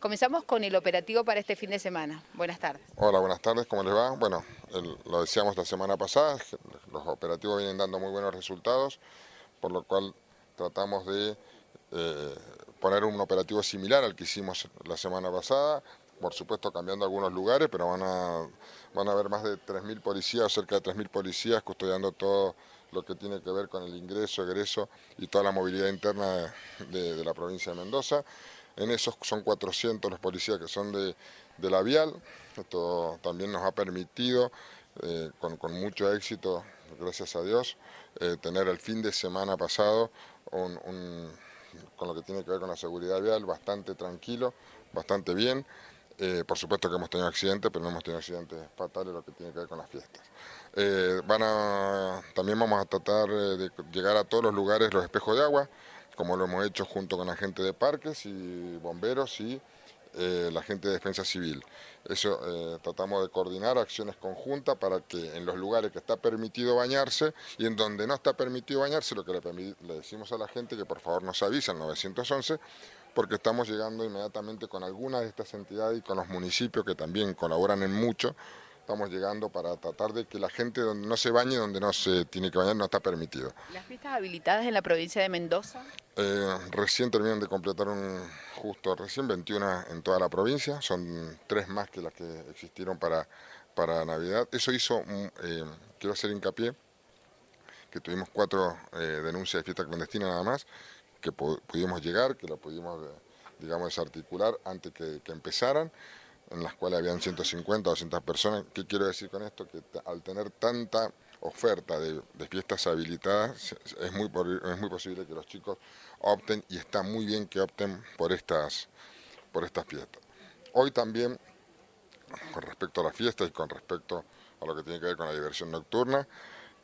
Comenzamos con el operativo para este fin de semana. Buenas tardes. Hola, buenas tardes, ¿cómo les va? Bueno, lo decíamos la semana pasada, los operativos vienen dando muy buenos resultados, por lo cual tratamos de eh, poner un operativo similar al que hicimos la semana pasada, por supuesto cambiando algunos lugares, pero van a, van a haber más de 3.000 policías, cerca de 3.000 policías custodiando todo lo que tiene que ver con el ingreso, egreso y toda la movilidad interna de la provincia de Mendoza. En esos son 400 los policías que son de, la vial. Esto también nos ha permitido, eh, con, mucho éxito, gracias a Dios, eh, tener el fin de semana pasado con lo que tiene que ver con la seguridad vial bastante tranquilo, bastante bien. Eh, por supuesto que hemos tenido accidentes, pero no hemos tenido accidentes fatales, lo que tiene que ver con las fiestas. también vamos a tratar de llegar a todos los lugares los espejos de agua, como lo hemos hecho junto con la gente de parques y bomberos y eh, la gente de defensa civil. Eso eh, tratamos de coordinar acciones conjuntas para que en los lugares que está permitido bañarse y en donde no está permitido bañarse, lo que le, decimos a la gente que por favor nos avise al 911 porque estamos llegando inmediatamente con algunas de estas entidades y con los municipios que también colaboran en mucho estamos llegando para tratar de que la gente donde no se bañe, donde no se tiene que bañar, no está permitido. ¿Las fiestas habilitadas en la provincia de Mendoza? Eh, recién terminan de completar un, justo recién 21 en toda la provincia, son tres más que las que existieron para, para Navidad. Eso hizo, eh, quiero hacer hincapié, que tuvimos cuatro eh, denuncias de fiesta clandestina nada más, que pudimos llegar, que la pudimos, digamos, desarticular antes que, que empezaran en las cuales habían 150 o 200 personas. ¿Qué quiero decir con esto? Que al tener tanta oferta de, fiestas habilitadas, es muy, es muy posible que los chicos opten y está muy bien que opten por estas, por estas fiestas. Hoy también, con respecto a las fiestas y con respecto a lo que tiene que ver con la diversión nocturna,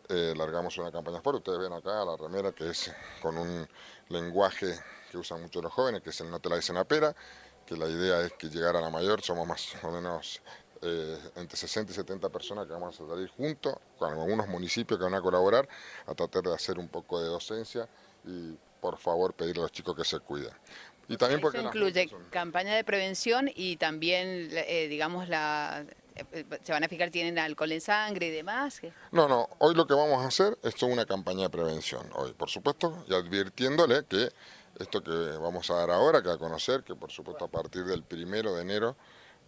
eh, largamos una campaña fuerte. Ustedes ven acá la remera que es con un lenguaje que usan mucho los jóvenes, que es el no te la dicen a pera, que la idea es que llegar a la mayor, somos más o menos eh, entre 60 y 70 personas que vamos a salir juntos, con algunos municipios que van a colaborar, a tratar de hacer un poco de docencia y por favor pedirle a los chicos que se cuiden. Y también porque Eso incluye campaña de prevención y también, eh, digamos, la eh, se van a fijar, tienen alcohol en sangre y demás. No, no, hoy lo que vamos a hacer es una campaña de prevención, hoy por supuesto, y advirtiéndole que esto que vamos a dar ahora, que a conocer, que por supuesto a partir del primero de enero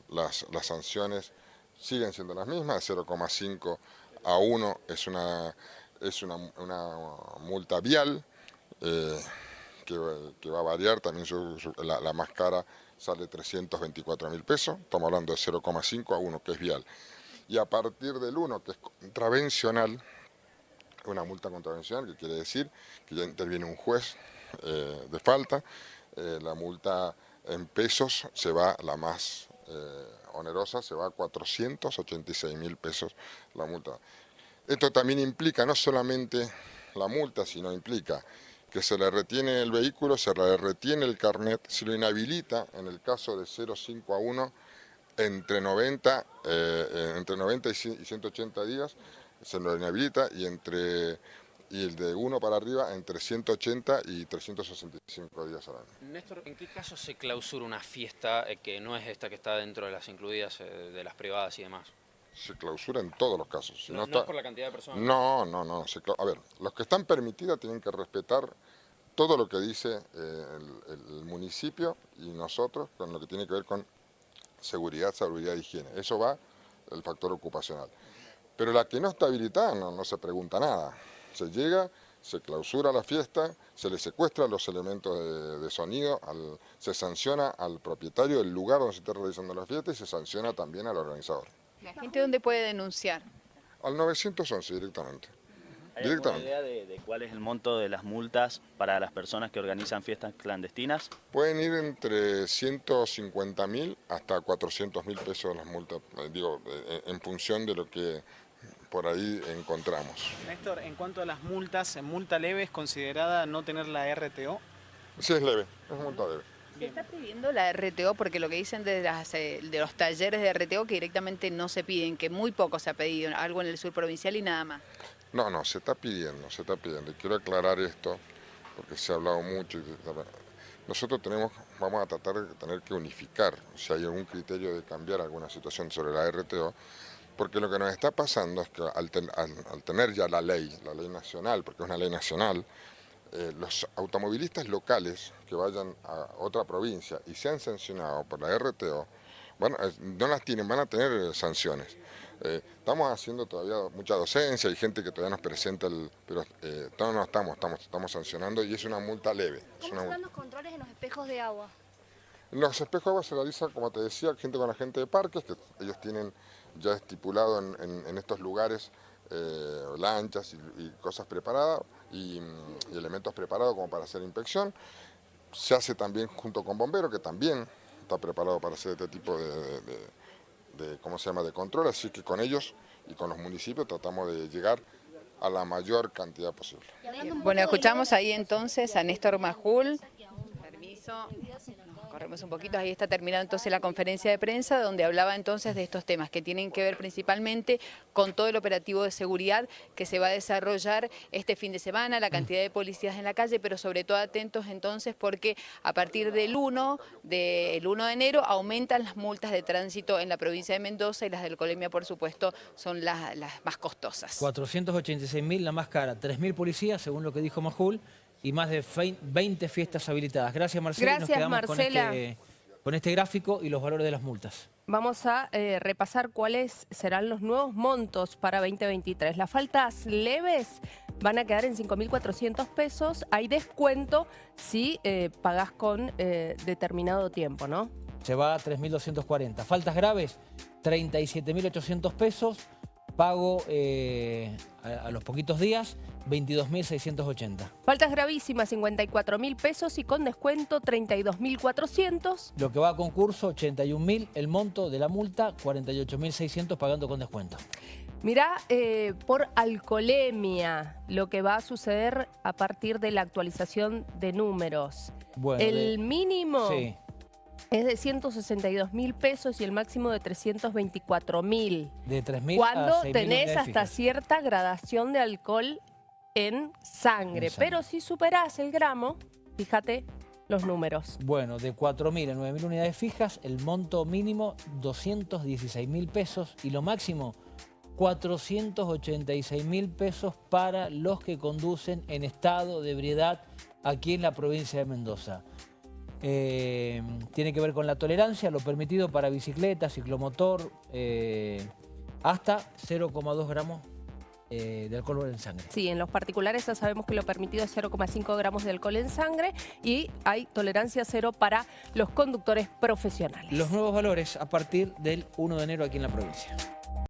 las, sanciones siguen siendo las mismas, 0,5 a 1 es una, es una, multa vial, eh, que, va a variar, también la, la, más cara sale 324 mil pesos, estamos hablando de 0,5 a 1 que es vial. Y a partir del 1 que es contravencional, una multa contravencional, que quiere decir que ya interviene un juez eh, de falta, eh, la multa en pesos se va, la más eh, onerosa, se va a 486 mil pesos la multa. Esto también implica no solamente la multa, sino implica que se le retiene el vehículo, se le retiene el carnet, se lo inhabilita en el caso de 0,5 a 1 entre 90, entre 90 y 180 días, se lo inhabilita y entre y el de 1 para arriba entre 180 y 365 días al año. Néstor, ¿en qué caso se clausura una fiesta eh, que no es esta que está dentro de las incluidas eh, de las privadas y demás? Se clausura en todos los casos. no, es por la cantidad de personas? No, no, no. a ver, los que están permitidas tienen que respetar todo lo que dice eh, el, municipio y nosotros con lo que tiene que ver con seguridad, seguridad e higiene. Eso va el factor ocupacional. Pero la que no está habilitada no, no se pregunta nada. Se llega, se clausura la fiesta, se le secuestra los elementos de, sonido, se sanciona al propietario del lugar donde se está realizando la fiesta y se sanciona también al organizador. ¿La gente dónde puede denunciar? Al 911 directamente. ¿Hay alguna idea de, cuál es el monto de las multas para las personas que organizan fiestas clandestinas? Pueden ir entre 150 mil hasta 400 mil pesos las multas, eh, digo, eh, en función de lo que por ahí encontramos. Néstor, en cuanto a las multas, ¿multa leve es considerada no tener la RTO? Sí, es leve, es multa leve. ¿Se está pidiendo la RTO? Porque lo que dicen de, eh, de los talleres de RTO que directamente no se piden, que muy poco se ha pedido, algo en el sur provincial y nada más. No, no, se está pidiendo, se está pidiendo. Y quiero aclarar esto, porque se ha hablado mucho. Nosotros tenemos vamos a tratar de tener que unificar si hay algún criterio de cambiar alguna situación sobre la RTO, porque lo que nos está pasando es que al, tener ya la ley, la ley nacional, porque es una ley nacional, eh, los automovilistas locales que vayan a otra provincia y sean sancionados por la RTO, bueno, no las tienen, van a tener eh, sanciones. Eh, estamos haciendo todavía mucha docencia, hay gente que todavía nos presenta, el, pero eh, no, estamos, estamos, estamos sancionando y es una multa leve. ¿Cómo están los controles en los espejos de agua? En los espejos de agua se realiza, como te decía, gente con la gente de parques, que ellos tienen ya estipulado en, estos lugares eh, lanchas y, cosas preparadas y, elementos preparados como para hacer inspección. Se hace también junto con bomberos, que también está preparado para hacer este tipo de de, ¿cómo se llama?, de control, así que con ellos y con los municipios tratamos de llegar a la mayor cantidad posible. Bueno, escuchamos ahí entonces a Néstor Majul. Permiso corremos un poquito, ahí está terminada entonces la conferencia de prensa donde hablaba entonces de estos temas que tienen que ver principalmente con todo el operativo de seguridad que se va a desarrollar este fin de semana, la cantidad de policías en la calle, pero sobre todo atentos entonces porque a partir del 1, del 1 de enero aumentan las multas de tránsito en la provincia de Mendoza y las del Colemia por supuesto son las, las más costosas. 486.000 la más cara, 3.000 policías según lo que dijo Majul y más de 20 fiestas habilitadas. Gracias, Marcela. Gracias, Nos quedamos Marcela. Con este, con este gráfico y los valores de las multas. Vamos a eh, repasar cuáles serán los nuevos montos para 2023. Las faltas leves van a quedar en 5.400 pesos. Hay descuento si eh, pagás con eh, determinado tiempo, ¿no? Se va a 3.240. Faltas graves, 37.800 pesos pago eh, a, los poquitos días 22.680. Faltas gravísimas 54.000 pesos y con descuento 32.400. Lo que va a concurso 81.000, el monto de la multa 48.600 pagando con descuento. Mirá, eh, por alcoholemia, lo que va a suceder a partir de la actualización de números. Bueno, el mínimo... Sí es de 162 mil pesos y el máximo de 324 mil. De 3 mil Cuando tenés hasta cierta gradación de alcohol en sangre. Pero si superás el gramo, fíjate los números. Bueno, de 4 mil a 9 mil unidades fijas, el monto mínimo 216 mil pesos y lo máximo 486 mil pesos para los que conducen en estado de ebriedad aquí en la provincia de Mendoza. Eh, tiene que ver con la tolerancia, lo permitido para bicicleta, ciclomotor, eh, hasta 0,2 gramos eh, de alcohol en sangre. Sí, en los particulares ya sabemos que lo permitido es 0,5 gramos de alcohol en sangre y hay tolerancia cero para los conductores profesionales. Los nuevos valores a partir del 1 de enero aquí en la provincia.